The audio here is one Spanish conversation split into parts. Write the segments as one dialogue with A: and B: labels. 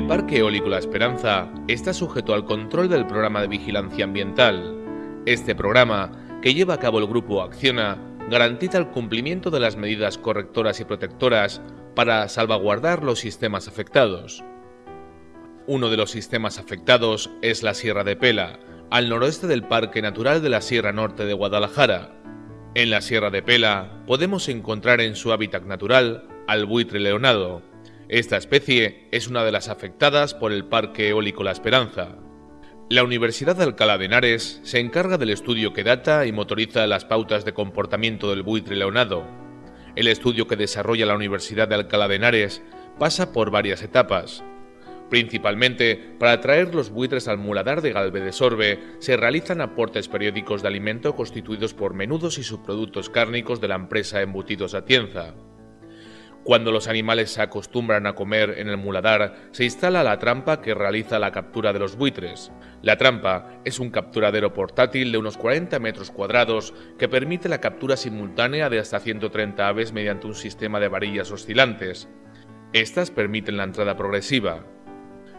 A: Parque Eólico La Esperanza está sujeto al control del Programa de Vigilancia Ambiental. Este programa, que lleva a cabo el Grupo Acciona, garantiza el cumplimiento de las medidas correctoras y protectoras para salvaguardar los sistemas afectados. Uno de los sistemas afectados es la Sierra de Pela, al noroeste del Parque Natural de la Sierra Norte de Guadalajara. En la Sierra de Pela podemos encontrar en su hábitat natural al buitre leonado. Esta especie es una de las afectadas por el Parque Eólico La Esperanza. La Universidad de Alcalá de Henares se encarga del estudio que data y motoriza las pautas de comportamiento del buitre leonado. El estudio que desarrolla la Universidad de Alcalá de Henares pasa por varias etapas. Principalmente, para atraer los buitres al muladar de Galve de Sorbe, se realizan aportes periódicos de alimento constituidos por menudos y subproductos cárnicos de la empresa Embutidos Atienza. Cuando los animales se acostumbran a comer en el muladar, se instala la trampa que realiza la captura de los buitres. La trampa es un capturadero portátil de unos 40 metros cuadrados que permite la captura simultánea de hasta 130 aves mediante un sistema de varillas oscilantes. Estas permiten la entrada progresiva.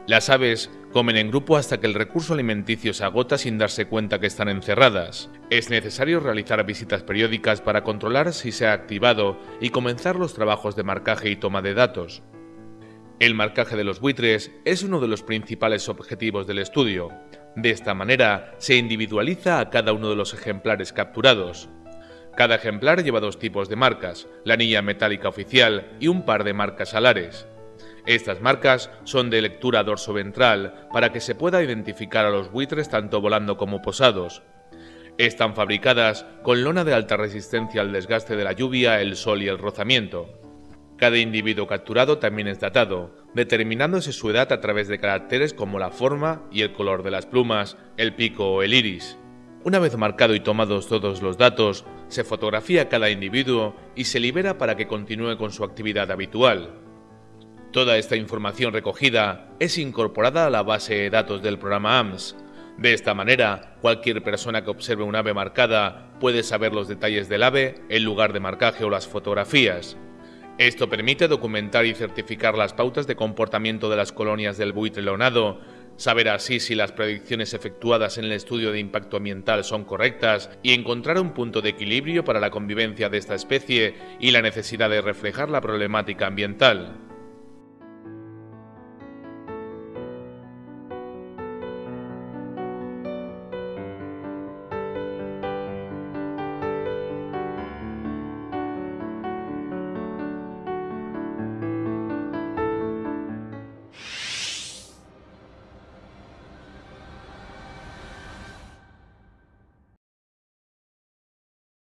A: Las aves comen en grupo hasta que el recurso alimenticio se agota sin darse cuenta que están encerradas. Es necesario realizar visitas periódicas para controlar si se ha activado y comenzar los trabajos de marcaje y toma de datos. El marcaje de los buitres es uno de los principales objetivos del estudio. De esta manera, se individualiza a cada uno de los ejemplares capturados. Cada ejemplar lleva dos tipos de marcas, la anilla metálica oficial y un par de marcas alares. Estas marcas son de lectura dorso-ventral para que se pueda identificar a los buitres tanto volando como posados. Están fabricadas con lona de alta resistencia al desgaste de la lluvia, el sol y el rozamiento. Cada individuo capturado también es datado, determinándose su edad a través de caracteres como la forma y el color de las plumas, el pico o el iris. Una vez marcado y tomados todos los datos, se fotografía cada individuo y se libera para que continúe con su actividad habitual. Toda esta información recogida es incorporada a la base de datos del programa AMS. De esta manera, cualquier persona que observe un ave marcada puede saber los detalles del ave, el lugar de marcaje o las fotografías. Esto permite documentar y certificar las pautas de comportamiento de las colonias del buitre leonado, saber así si las predicciones efectuadas en el estudio de impacto ambiental son correctas y encontrar un punto de equilibrio para la convivencia de esta especie y la necesidad de reflejar la problemática ambiental.